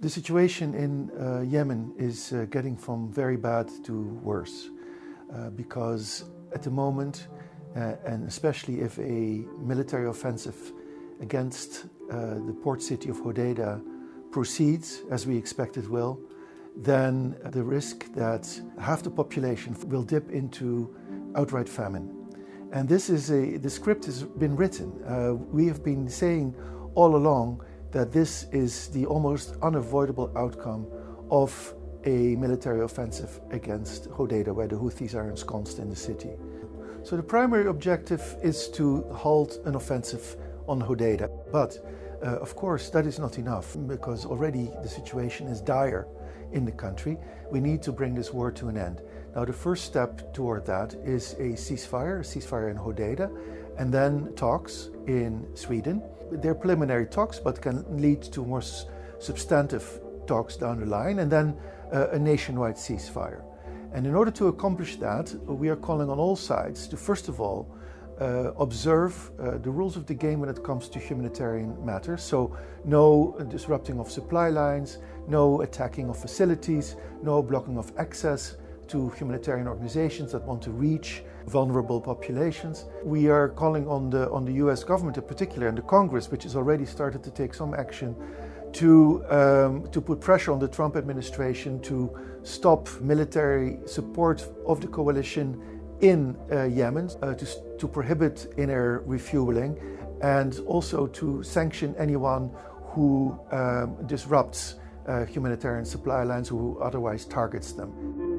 The situation in uh, Yemen is uh, getting from very bad to worse uh, because at the moment, uh, and especially if a military offensive against uh, the port city of Hodeida proceeds, as we expect it will, then the risk that half the population will dip into outright famine. And this is a, the script has been written. Uh, we have been saying all along that this is the almost unavoidable outcome of a military offensive against Hodeida, where the Houthis are ensconced in the city. So the primary objective is to halt an offensive on Hodeida. But uh, of course, that is not enough because already the situation is dire in the country. We need to bring this war to an end. Now, the first step toward that is a ceasefire, a ceasefire in Hodeida, and then talks in Sweden. They're preliminary talks, but can lead to more substantive talks down the line, and then uh, a nationwide ceasefire. And in order to accomplish that, we are calling on all sides to, first of all, uh, observe uh, the rules of the game when it comes to humanitarian matters. So, no disrupting of supply lines, no attacking of facilities, no blocking of access to humanitarian organizations that want to reach vulnerable populations. We are calling on the, on the US government in particular and the Congress, which has already started to take some action to, um, to put pressure on the Trump administration to stop military support of the coalition in uh, Yemen, uh, to, to prohibit inner refueling, and also to sanction anyone who um, disrupts uh, humanitarian supply lines, who otherwise targets them.